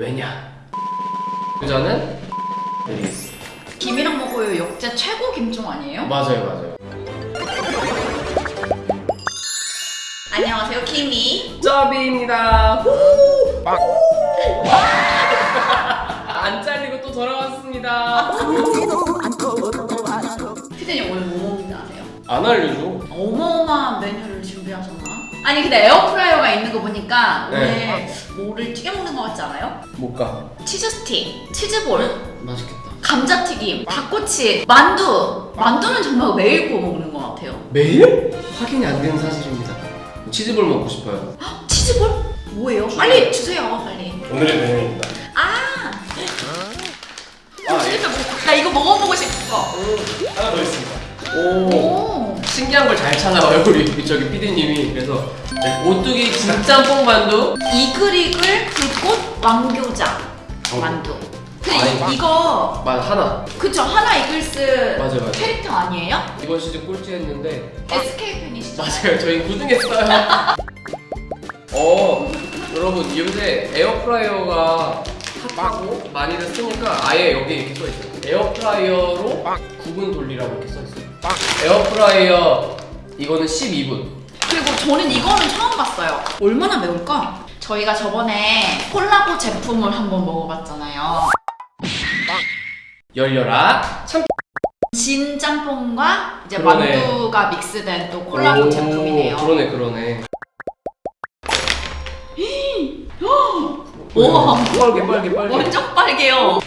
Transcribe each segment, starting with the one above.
왜냐? 그자는 베리스. 김이랑 먹어요 역대 최고 김종 아니에요? 맞아요, 맞아요. 안녕하세요 김이 짜비입니다. 안 잘리고 또 돌아왔습니다. 피디님 오늘 뭐 먹는지 아세요? 안 알려줘. 어마 아니 근데 에어프라이어가 있는 거 보니까 네. 오늘 뭐를 튀겨 먹는 거 같지 않아요? 못 가. 치즈 스틱, 치즈볼, 맛있겠다. 감자튀김, 닭꼬치, 만두 만두는 정말 매일 구워 먹는 것 같아요 매일? 확인이 안 되는 사실입니다. 치즈볼 먹고 싶어요. 헉, 치즈볼? 뭐예요? 빨리 주세요 빨리 오늘의 메뉴입니다. 아! 아, 진짜 뭐- 나 이거 먹어보고 싶어 하나 더 있습니다. 오. 오 신기한 걸 잘 찾아와요 우리 저기 PD님이. 그래서 네, 오뚜기 진짬뽕 만두. 이글이글 불꽃 왕교자 만두. 근데 이- 아니. 이거 만 한화. 그쵸 한화 이글스 맞아, 맞아. 캐릭터 아니에요? 이번 시즌 꼴찌 했는데. SK 팬이시죠? 맞아요. 저희 9등했어요. 어 여러분 요새 에어프라이어가 핫하고 많이들 쓰니까 아예 여기 이렇게 써있어요. 에어프라이어로 9분 돌리라고 이렇게 써있어요 에어프라이어 이거는 12분. 그리고 저는 이거는 처음 봤어요. 얼마나 매울까? 저희가 저번에 콜라보 제품을 한번 먹어봤잖아요. 열려라. 참 진 짬뽕과 이제 그러네. 만두가 믹스된 또 콜라보 오, 제품이네요. 그러네 그러네. 우와. 빨개 빨개 빨개. 완전 빨개요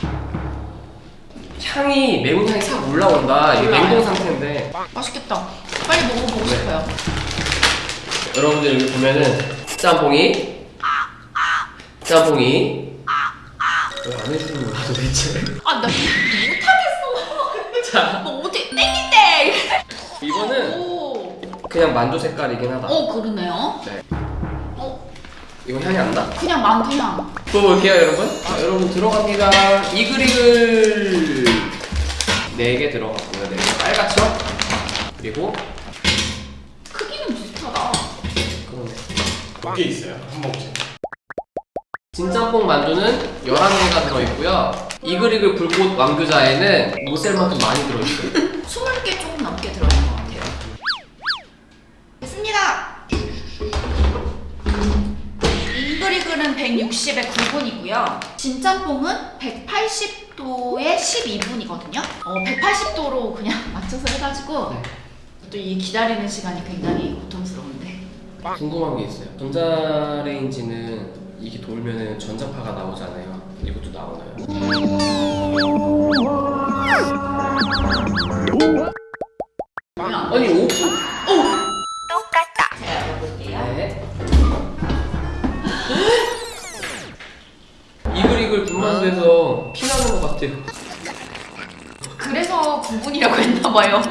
향이 매운 향이 싹 올라온다. 이게 올라와요? 냉동 상태인데. 맛있겠다. 빨리 먹어보고 네. 싶어요. 여러분들 여기 보면은 짬뽕이 짬뽕이. 왜 안 해주는 거야 도대체? 아 나 못하겠어. 자. 너 어떻게 땡기대 이거는 오, 그냥 만두 색깔이긴 하다. 어 그러네요. 네. 어 이거 향이 안 나? 그냥 만두향 먹어볼게요 여러분. 자 여러분 들어갑니다. 이글이글 4개 들어갔고요. 4개. 빨갛죠? 그리고 크기는 비슷하다. 그러네. 몇 개 있어요? 한 봉지. 진짬뽕 만두는 11개가 들어있고요. 이글이글 불꽃 왕교자에는 모셀만큼 많이 들어있어요. 20개 조금 넘게 들어 160에 9분이고요. 진짬뽕은 180도에 12분이거든요. 어, 180도로 그냥 맞춰서 해가지고 네. 또이 기다리는 시간이 굉장히 고통스러운데. 궁금한 게 있어요. 전자레인지는 이게 돌면은 전자파가 나오잖아요. 이것도 나오나요? 같아요. 그래서 9분이라고 했나봐요.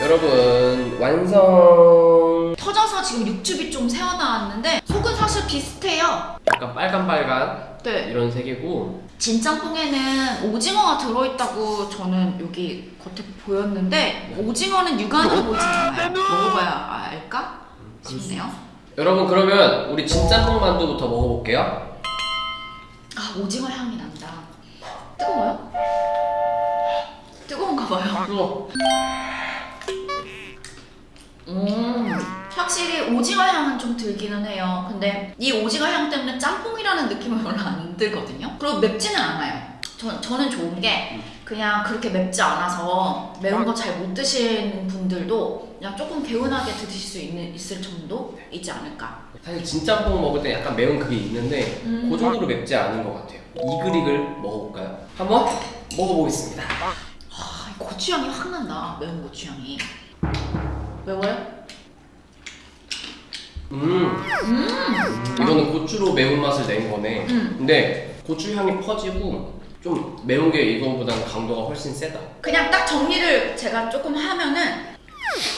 여러분 완성. 터져서 지금 육즙이 좀 새어나왔는데 속은 사실 비슷해요. 약간 빨간빨간 네. 이런 색이고. 진짬뽕에는 오징어가 들어있다고 저는 여기 겉에 보였는데 오징어는 육안으로 보이진 않아요. 먹어봐야 알까? 싶네요. 여러분 그러면 우리 진짬뽕 만두부터 먹어볼게요. 아 오징어 향이 난다 뜨거워요? 뜨거운가 봐요 뜨거 음, 확실히 오징어 향은 좀 들기는 해요. 근데 이 오징어 향 때문에 짬뽕이라는 느낌은 별로 안 들거든요. 그리고 맵지는 않아요. 저, 저는 좋은 게 그냥 그렇게 맵지 않아서 매운 거 잘 못 드시는 분들도 그냥 조금 개운하게 드실 수 있는, 있을 정도 있지 않을까. 사실 진짬뽕 먹을 때 약간 매운 그게 있는데 음. 그 정도로 맵지 않은 것 같아요 이글이글 먹어볼까요? 한번 먹어보겠습니다 아, 이 고추향이 확 난다. 매운 고추향이. 매워요? 음 음, 이거는 고추로 매운맛을 낸 거네 음. 근데 고추 향이 퍼지고 좀 매운 게 이거보다는 강도가 훨씬 세다 그냥 딱 정리를 제가 조금 하면은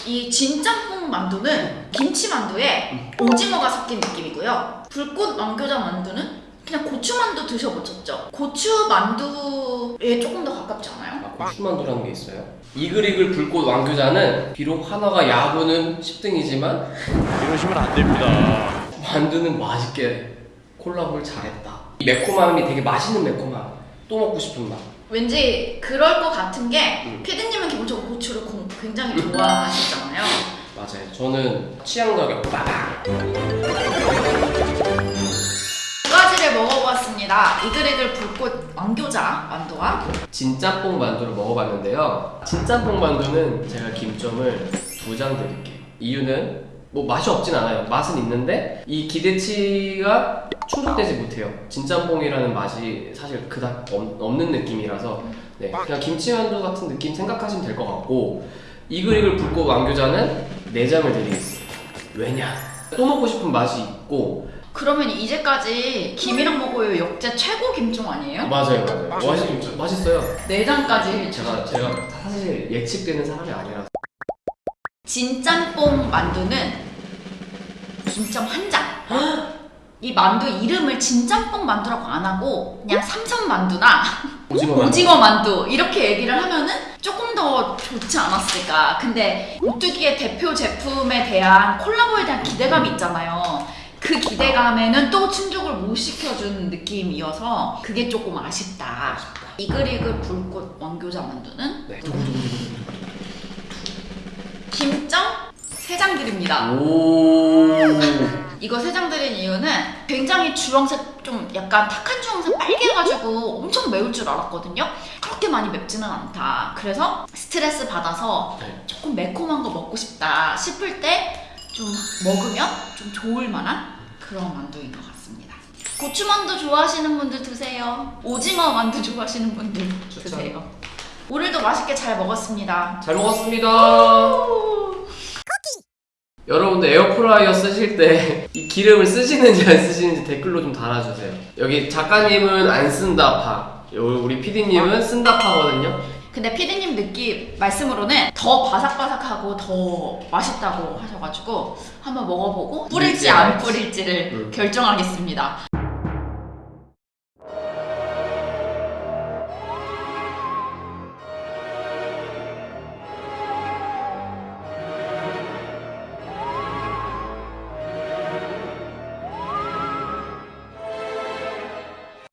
이 진짬뽕 만두는 김치 만두에 오징어가 섞인 느낌이고요. 불꽃 왕교자 만두는 그냥 고추 만두 드셔보셨죠? 고추 만두에 조금 더 가깝지 않아요? 아, 고추만두라는 게 있어요 이글이글 불꽃 왕교자는 비록 하나가 야구는 10등이지만 이러시면 안 됩니다. 만두는 맛있게 콜라보를 잘했다 매콤함이 되게 맛있는 매콤함. 또 먹고 싶은 맛. 왠지 그럴 것 같은 게 음. 피디님은 기본적으로 고추를 고- 굉장히 좋아하시잖아요. 맞아요. 저는 취향 저격 빠방. 두 가지를 먹어봤습니다. 이글이글 불꽃 왕교자 만두와 진짬뽕 만두를 먹어봤는데요. 진짬뽕 만두는 제가 김점을 두 장 드릴게요. 이유는 뭐 맛이 없진 않아요. 맛은 있는데 이 기대치가 충족되지 못해요. 진짬뽕이라는 맛이 사실 그닥 없- 없는 느낌이라서 네, 그냥 김치만두 같은 느낌 생각하시면 될 것 같고 이글이글 불꽃 왕교자는 네 장을 드리겠습니다. 왜냐? 또 먹고 싶은 맛이 있고 그러면 이제까지 김이랑 먹어요 역대 최고 김종 아니에요? 맞아요, 맞아요. 맛있, 진짜. 맛있어요. 내장까지 제가 제가 사실 예측되는 사람이 아니라서 진짬뽕 만두는 김점 한 장. 이 만두 이름을 진짬뽕 만두라고 안 하고 그냥 삼선 만두나 오징어 만두. 오징어 만두 이렇게 얘기를 하면은 조금 더 좋지 않았을까. 근데 오뚜기의 대표 제품에 대한 콜라보에 대한 기대감이 있잖아요. 그 기대감에는 또 충족을 못 시켜준 느낌이어서 그게 조금 아쉽다. 이글이글 불꽃 왕교자 만두는 네. 김점 3장 드립니다. 오. 이거 세장 드린 이유는 굉장히 주황색 좀 약간 탁한 주황색 빨개가지고 엄청 매울 줄 알았거든요. 그렇게 많이 맵지는 않다. 그래서 스트레스 받아서 네. 조금 매콤한 거 먹고 싶다 싶을 때 좀 먹으면 좀 좋을 만한 그런 만두인 것 같습니다. 고추만두 좋아하시는 분들 드세요. 오징어 만두 좋아하시는 분들. 드세요. 오늘도 맛있게 잘 먹었습니다. 잘 먹었습니다. 여러분들 에어프라이어 쓰실 때 이 기름을 쓰시는지 안 쓰시는지 댓글로 좀 달아주세요. 여기 작가님은 안 쓴다 파, 요- 우리 PD님은 쓴다 파거든요. 근데 피디님 느낌 말씀으로는 더 바삭바삭하고 더 맛있다고 하셔가지고 한번 먹어보고 뿌릴지 안 뿌릴지를 음. 결정하겠습니다.